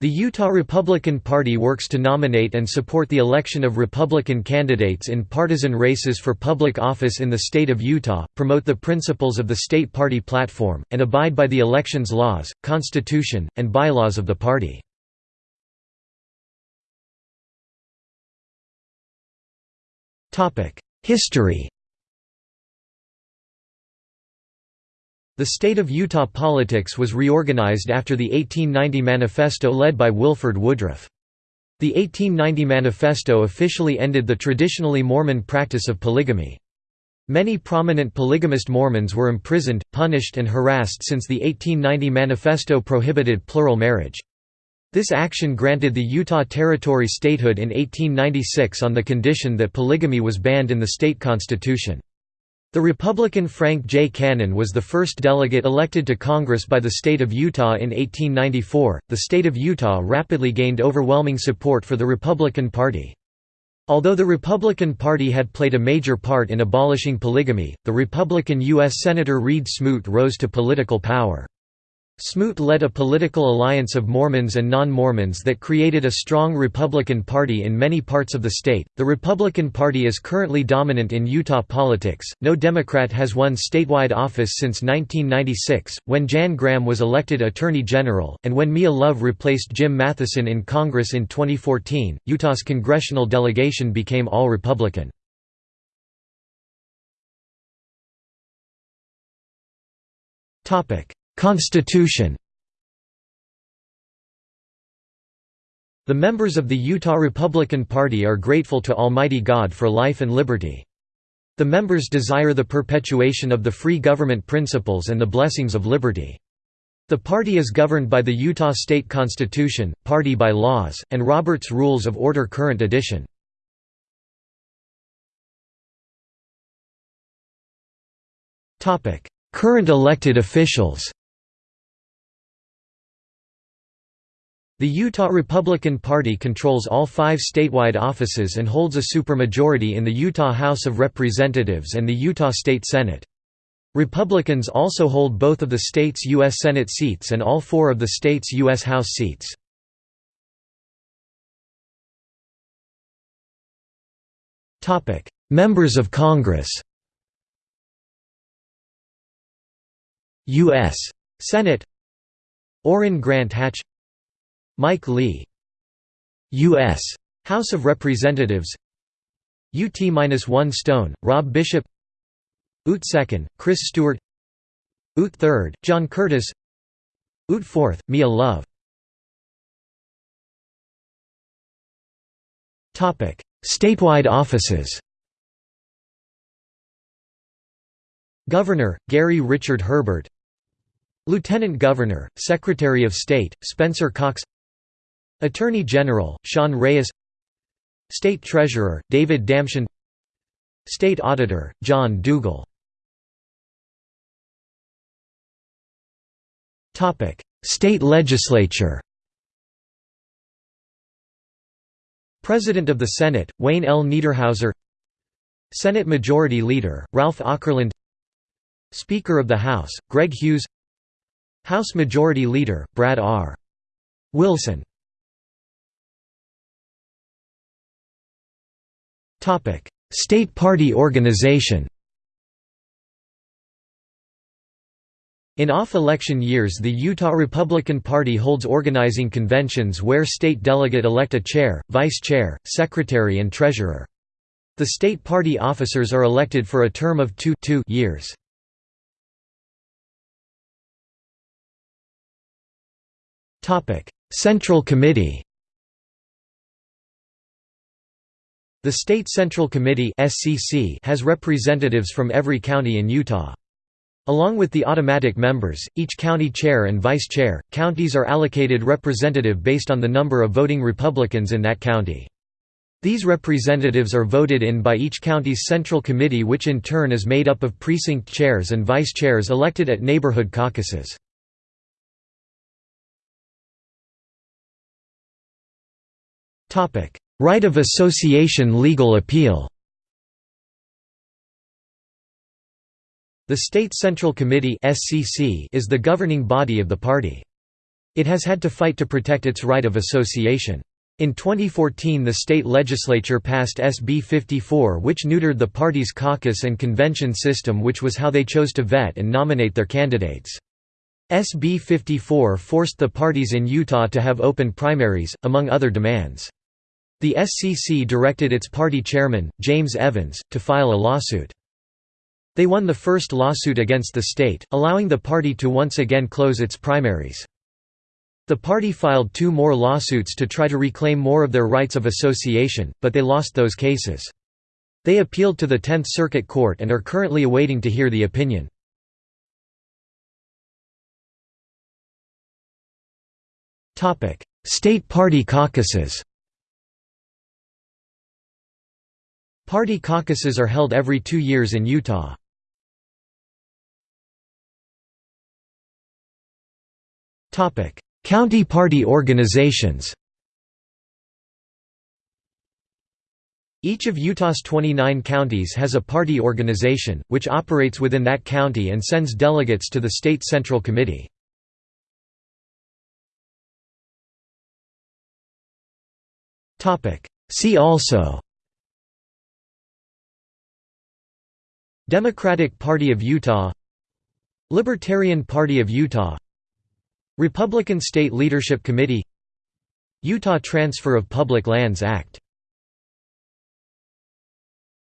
The Utah Republican Party works to nominate and support the election of Republican candidates in partisan races for public office in the state of Utah, promote the principles of the state party platform, and abide by the elections laws, constitution, and bylaws of the party. History The state of Utah politics was reorganized after the 1890 Manifesto led by Wilford Woodruff. The 1890 Manifesto officially ended the traditionally Mormon practice of polygamy. Many prominent polygamist Mormons were imprisoned, punished and harassed since the 1890 Manifesto prohibited plural marriage. This action granted the Utah Territory statehood in 1896 on the condition that polygamy was banned in the state constitution. The Republican Frank J. Cannon was the first delegate elected to Congress by the state of Utah in 1894. The state of Utah rapidly gained overwhelming support for the Republican Party. Although the Republican Party had played a major part in abolishing polygamy, the Republican U.S. Senator Reed Smoot rose to political power. Smoot led a political alliance of Mormons and non Mormons that created a strong Republican Party in many parts of the state. The Republican Party is currently dominant in Utah politics. No Democrat has won statewide office since 1996, when Jan Graham was elected Attorney General, and when Mia Love replaced Jim Matheson in Congress in 2014. Utah's congressional delegation became all Republican. Topic Constitution The members of the Utah Republican Party are grateful to Almighty God for life and liberty. The members desire the perpetuation of the free government principles and the blessings of liberty. The party is governed by the Utah State Constitution, Party by Laws, and Robert's Rules of Order Current Edition. Current elected officials The Utah Republican Party controls all five statewide offices and holds a supermajority in the Utah House of Representatives and the Utah State Senate. Republicans also hold both of the state's U.S. Senate seats and all four of the state's U.S. House seats. Members of Congress U.S. Senate Orrin Grant Hatch Mike Lee. U.S. House of Representatives. UT-1 Stone, Rob Bishop. UT 2nd, Chris Stewart. UT 3rd, John Curtis. UT 4th, Mia Love. Statewide offices. Governor, Gary Richard Herbert. Lieutenant Governor, Secretary of State, Spencer Cox Attorney General, Sean Reyes State Treasurer, David Damschen State Auditor, John Dougall State Legislature. President of the Senate, Wayne L. Niederhauser. Senate Majority Leader, Ralph Okerlund Speaker of the House, Greg Hughes. House Majority Leader, Brad R. Wilson State party organization In off-election years the Utah Republican Party holds organizing conventions where state delegate elect a chair, vice chair, secretary and treasurer. The state party officers are elected for a term of two, two years. Central Committee The State Central Committee has representatives from every county in Utah. Along with the automatic members, each county chair and vice chair, counties are allocated representative based on the number of voting Republicans in that county. These representatives are voted in by each county's central committee which in turn is made up of precinct chairs and vice chairs elected at neighborhood caucuses. Right of association legal appeal The State Central Committee is the governing body of the party. It has had to fight to protect its right of association. In 2014 the state legislature passed SB 54 which neutered the party's caucus and convention system which was how they chose to vet and nominate their candidates. SB 54 forced the parties in Utah to have open primaries, among other demands. The SCC directed its party chairman, James Evans, to file a lawsuit. They won the first lawsuit against the state, allowing the party to once again close its primaries. The party filed two more lawsuits to try to reclaim more of their rights of association, but they lost those cases. They appealed to the Tenth Circuit Court and are currently awaiting to hear the opinion. State party caucuses Party caucuses are held every two years in Utah. County party organizations Each of Utah's 29 counties has a party organization, which operates within that county and sends delegates to the state central committee. See also Democratic Party of Utah Libertarian Party of Utah Republican State Leadership Committee Utah Transfer of Public Lands Act